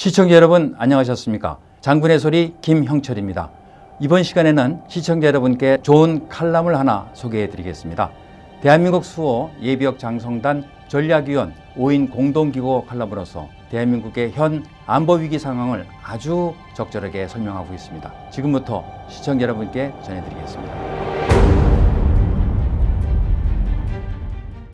시청자 여러분 안녕하셨습니까? 장군의 소리 김형철입니다. 이번 시간에는 시청자 여러분께 좋은 칼럼을 하나 소개해 드리겠습니다. 대한민국 수호 예비역 장성단 전략위원 5인 공동기고 칼럼으로서 대한민국의 현 안보 위기 상황을 아주 적절하게 설명하고 있습니다. 지금부터 시청자 여러분께 전해드리겠습니다.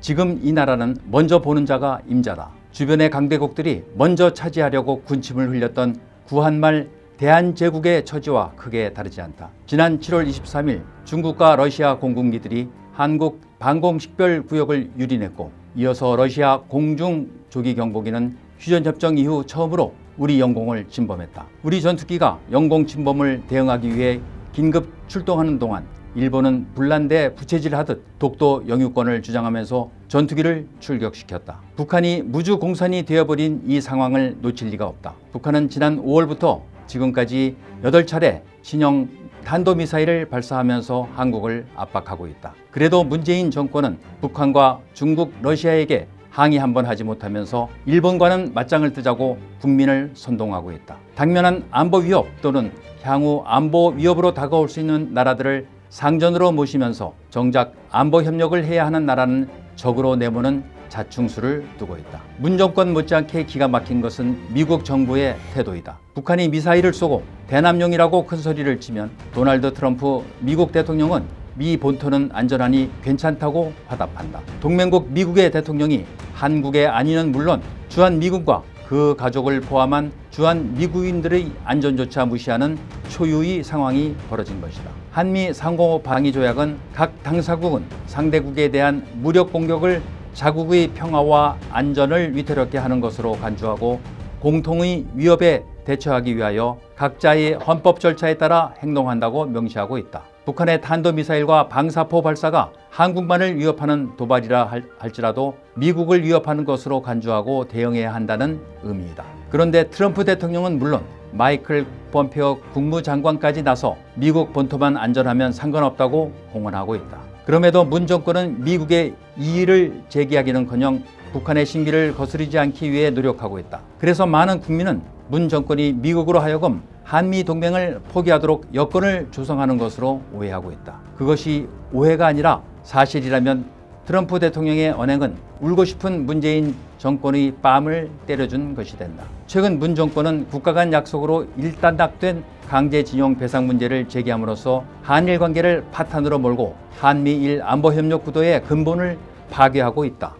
지금 이 나라는 먼저 보는 자가 임자다. 주변의 강대국들이 먼저 차지하려고 군침을 흘렸던 구한말 대한제국의 처지와 크게 다르지 않다. 지난 7월 23일 중국과 러시아 공군기들이 한국 방공식별구역을 유린했고 이어서 러시아 공중조기경보기는 휴전협정 이후 처음으로 우리 영공을 침범했다. 우리 전투기가 영공 침범을 대응하기 위해 긴급 출동하는 동안 일본은 불난데 부채질하듯 독도 영유권을 주장하면서 전투기를 출격시켰다. 북한이 무주 공산이 되어버린 이 상황을 놓칠 리가 없다. 북한은 지난 5월부터 지금까지 8차례 신형 탄도미사일을 발사하면서 한국을 압박하고 있다. 그래도 문재인 정권은 북한과 중국, 러시아에게 항의 한 번 하지 못하면서 일본과는 맞짱을 뜨자고 국민을 선동하고 있다. 당면한 안보 위협 또는 향후 안보 위협으로 다가올 수 있는 나라들을 상전으로 모시면서 정작 안보 협력을 해야 하는 나라는 적으로 내모는 자충수를 두고 있다. 문 정권 못지않게 기가 막힌 것은 미국 정부의 태도이다. 북한이 미사일을 쏘고 대남용이라고 큰 소리를 치면 도널드 트럼프 미국 대통령은 미 본토는 안전하니 괜찮다고 화답한다. 동맹국 미국의 대통령이 한국의 안위는 물론 주한 미군과 그 가족을 포함한 주한 미국인들의 안전조차 무시하는 초유의 상황이 벌어진 것이다. 한미 상호 방위 조약은 각 당사국은 상대국에 대한 무력 공격을 자국의 평화와 안전을 위태롭게 하는 것으로 간주하고 공통의 위협에 대처하기 위하여 각자의 헌법 절차에 따라 행동한다고 명시하고 있다. 북한의 탄도미사일과 방사포 발사가 한국만을 위협하는 도발이라 할지라도 미국을 위협하는 것으로 간주하고 대응해야 한다는 의미이다. 그런데 트럼프 대통령은 물론 마이클 폼페오 국무장관까지 나서 미국 본토만 안전하면 상관없다고 공언하고 있다. 그럼에도 문 정권은 미국의 이의를 제기하기는커녕 북한의 신기를 거스르지 않기 위해 노력하고 있다. 그래서 많은 국민은 문 정권이 미국으로 하여금 한미 동맹을 포기하도록 여건을 조성하는 것으로 오해하고 있다. 그것이 오해가 아니라 사실이라면 트럼프 대통령의 언행은 울고 싶은 문재인 정권의 뺨을 때려준 것이 된다. 최근 문 정권은 국가 간 약속으로 일단락된 강제징용 배상 문제를 제기함으로써 한일 관계를 파탄으로 몰고 한미일 안보협력 구도의 근본을 파괴하고 있다.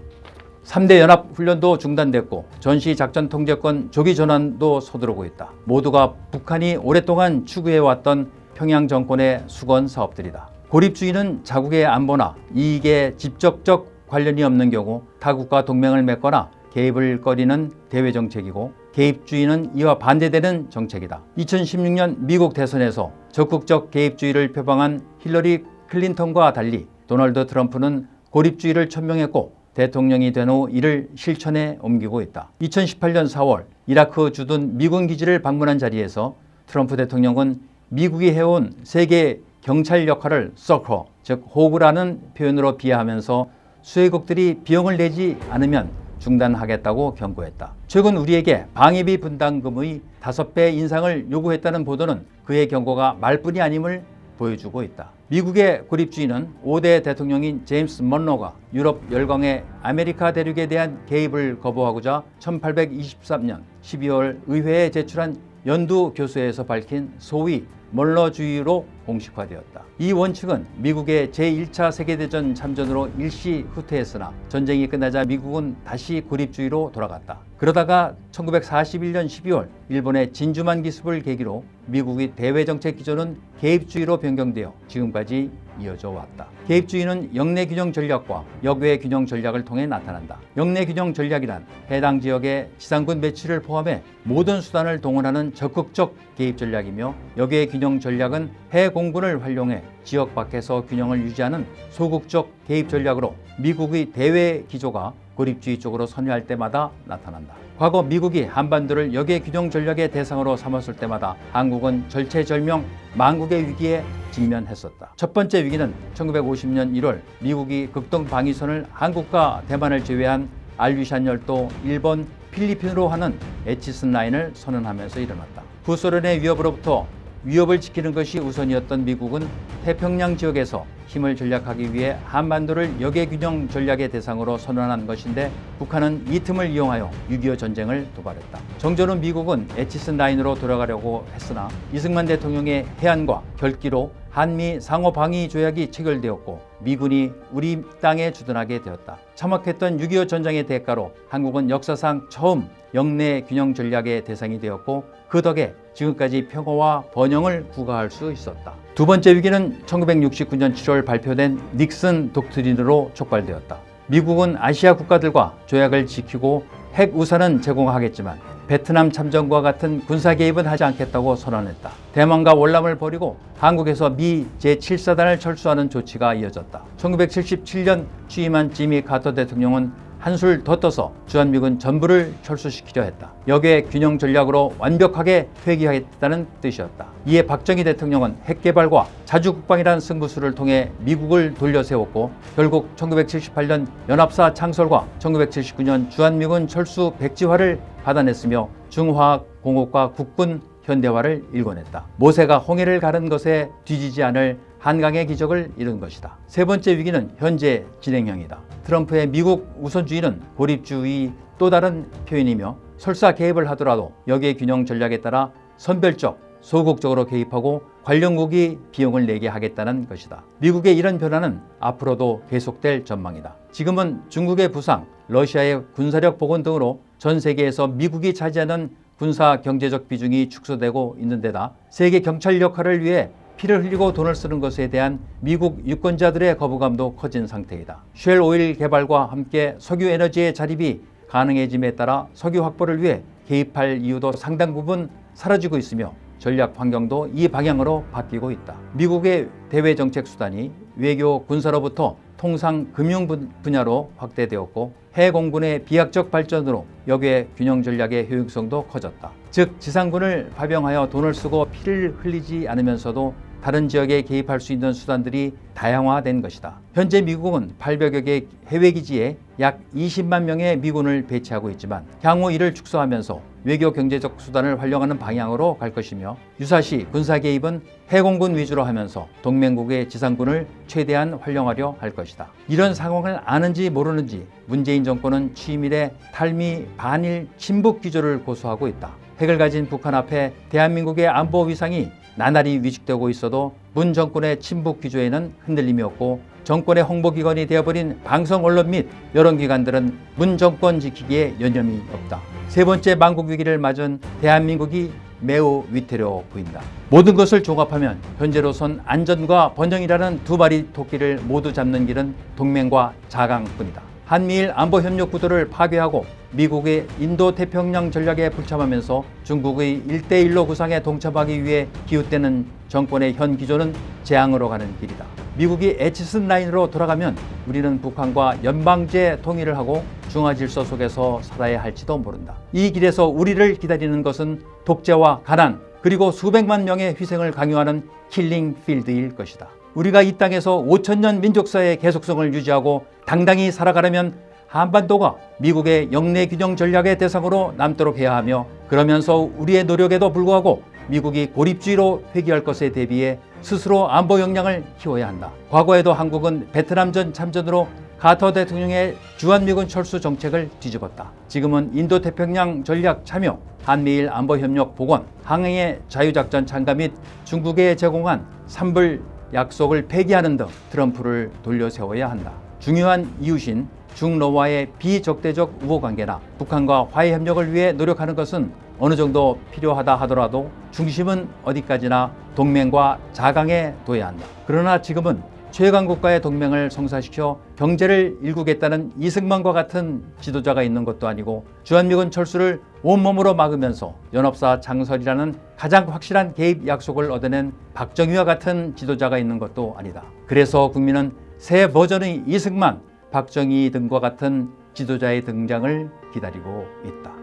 3대 연합훈련도 중단됐고 전시작전 통제권 조기 전환도 서두르고 있다. 모두가 북한이 오랫동안 추구해왔던 평양 정권의 수건 사업들이다. 고립주의는 자국의 안보나 이익에 직접적 관련이 없는 경우 타국과 동맹을 맺거나 개입을 꺼리는 대외정책이고 개입주의는 이와 반대되는 정책이다. 2016년 미국 대선에서 적극적 개입주의를 표방한 힐러리 클린턴과 달리 도널드 트럼프는 고립주의를 천명했고 대통령이 된 후 이를 실천에 옮기고 있다. 2018년 4월 이라크 주둔 미군 기지를 방문한 자리에서 트럼프 대통령은 미국이 해온 세계 경찰 역할을 sucker, 즉 호구라는 표현으로 비하하면서 수혜국들이 비용을 내지 않으면 중단하겠다고 경고했다. 최근 우리에게 방위비 분담금의 5배 인상을 요구했다는 보도는 그의 경고가 말뿐이 아님을 보여주고 있다. 미국의 고립주의는 5대 대통령인 제임스 먼로가 유럽 열강의 아메리카 대륙에 대한 개입을 거부하고자 1823년 12월 의회에 제출한 연두 교서에서 밝힌 소위 먼로주의로 공식화되었다. 이 원칙은 미국의 제1차 세계대전 참전으로 일시 후퇴했으나 전쟁이 끝나자 미국은 다시 고립주의로 돌아갔다. 그러다가 1941년 12월 일본의 진주만 기습을 계기로 미국의 대외정책 기조는 개입주의로 변경되어 지금까지 이어져 왔다. 개입주의는 역내 균형 전략과 역외 균형 전략을 통해 나타난다. 역내 균형 전략이란 해당 지역의 지상군 배치를 포함해 모든 수단을 동원하는 적극적 개입 전략이며 역외 균형 전략은 해공군을 활용해 지역 밖에서 균형을 유지하는 소극적 개입 전략으로 미국의 대외 기조가 고립주의 쪽으로 선회할 때마다 나타난다. 과거 미국이 한반도를 역의 균형 전략의 대상으로 삼았을 때마다 한국은 절체절명 망국의 위기에 직면했었다. 첫 번째 위기는 1950년 1월 미국이 극동 방위선을 한국과 대만을 제외한 알류샨 열도 일본 필리핀으로 하는 에치슨 라인을 선언하면서 일어났다. 구소련의 위협으로부터 위협을 지키는 것이 우선이었던 미국은 태평양 지역에서 힘을 전략하기 위해 한반도를 역외균형 전략의 대상으로 선언한 것인데 북한은 이 틈을 이용하여 6.25 전쟁을 도발했다. 정조는 미국은 에치슨 라인으로 돌아가려고 했으나 이승만 대통령의 해안과 결기로 한미 상호 방위 조약이 체결되었고 미군이 우리 땅에 주둔하게 되었다. 참혹했던 6.25 전쟁의 대가로 한국은 역사상 처음 영내 균형 전략의 대상이 되었고 그 덕에 지금까지 평화와 번영을 구가할 수 있었다. 두 번째 위기는 1969년 7월 발표된 닉슨 독트린으로 촉발되었다. 미국은 아시아 국가들과 조약을 지키고 핵 우산은 제공하겠지만 베트남 참전과 같은 군사 개입은 하지 않겠다고 선언했다. 대만과 월남을 벌이고 한국에서 미 제7사단을 철수하는 조치가 이어졌다. 1977년 취임한 지미 카터 대통령은 한술 더 떠서 주한미군 전부를 철수시키려 했다. 역의 균형 전략으로 완벽하게 회귀하겠다는 뜻이었다. 이에 박정희 대통령은 핵개발과 자주국방이라는 승부수를 통해 미국을 돌려세웠고 결국 1978년 연합사 창설과 1979년 주한미군 철수 백지화를 받아냈으며 중화공업과 국군 현대화를 일궈냈다. 모세가 홍해를 가른 것에 뒤지지 않을 한강의 기적을 이룬 것이다. 세 번째 위기는 현재 진행형이다. 트럼프의 미국 우선주의는 고립주의 또 다른 표현이며 설사 개입을 하더라도 여기에 균형 전략에 따라 선별적 소극적으로 개입하고 관련국이 비용을 내게 하겠다는 것이다. 미국의 이런 변화는 앞으로도 계속될 전망이다. 지금은 중국의 부상, 러시아의 군사력 복원 등으로 전 세계에서 미국이 차지하는 군사 경제적 비중이 축소되고 있는 데다 세계 경찰 역할을 위해 피를 흘리고 돈을 쓰는 것에 대한 미국 유권자들의 거부감도 커진 상태이다. 쉘 오일 개발과 함께 석유 에너지의 자립이 가능해짐에 따라 석유 확보를 위해 개입할 이유도 상당 부분 사라지고 있으며 전략 환경도 이 방향으로 바뀌고 있다. 미국의 대외 정책 수단이 외교 군사로부터 통상 금융 분야로 확대되었고 해공군의 비약적 발전으로 역의 균형 전략의 효용성도 커졌다. 즉 지상군을 파병하여 돈을 쓰고 피를 흘리지 않으면서도 다른 지역에 개입할 수 있는 수단들이 다양화된 것이다. 현재 미국은 800여 개 해외 기지에 약 20만 명의 미군을 배치하고 있지만 향후 이를 축소하면서 외교 경제적 수단을 활용하는 방향으로 갈 것이며 유사시 군사 개입은 해공군 위주로 하면서 동맹국의 지상군을 최대한 활용하려 할 것이다. 이런 상황을 아는지 모르는지 문재인 정권은 취임 이래 탈미 반일 친북 기조를 고수하고 있다. 핵을 가진 북한 앞에 대한민국의 안보 위상이 나날이 위축되고 있어도 문 정권의 친북 기조에는 흔들림이 없고 정권의 홍보기관이 되어버린 방송 언론 및 여론기관들은 문 정권 지키기에 여념이 없다. 세 번째 망국 위기를 맞은 대한민국이 매우 위태로워 보인다. 모든 것을 종합하면 현재로선 안전과 번영이라는 두 마리 토끼를 모두 잡는 길은 동맹과 자강뿐이다. 한미일 안보협력 구도를 파괴하고 미국의 인도태평양 전략에 불참하면서 중국의 일대일로 구상에 동참하기 위해 기웃대는 정권의 현 기조는 재앙으로 가는 길이다. 미국이 애치슨 라인으로 돌아가면 우리는 북한과 연방제 통일을 하고 중화 질서 속에서 살아야 할지도 모른다. 이 길에서 우리를 기다리는 것은 독재와 가난 그리고 수백만 명의 희생을 강요하는 킬링 필드일 것이다. 우리가 이 땅에서 5천년 민족사의 계속성을 유지하고 당당히 살아가려면 한반도가 미국의 영내 균형 전략의 대상으로 남도록 해야 하며 그러면서 우리의 노력에도 불구하고 미국이 고립주의로 회귀할 것에 대비해 스스로 안보 역량을 키워야 한다. 과거에도 한국은 베트남전 참전으로 카터 대통령의 주한미군 철수 정책을 뒤집었다. 지금은 인도태평양 전략 참여, 한미일 안보협력 복원, 항해의 자유작전 참가 및 중국에 제공한 산불 약속을 폐기하는 등 트럼프를 돌려세워야 한다. 중요한 이웃인 중러와의 비적대적 우호관계나 북한과 화해협력을 위해 노력하는 것은 어느 정도 필요하다 하더라도 중심은 어디까지나 동맹과 자강에 둬야 한다. 그러나 지금은 최강 국가의 동맹을 성사시켜 경제를 일구겠다는 이승만과 같은 지도자가 있는 것도 아니고 주한미군 철수를 온몸으로 막으면서 연합사 창설이라는 가장 확실한 개입 약속을 얻어낸 박정희와 같은 지도자가 있는 것도 아니다. 그래서 국민은 새 버전의 이승만, 박정희 등과 같은 지도자의 등장을 기다리고 있다.